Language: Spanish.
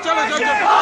chale, chale, chale.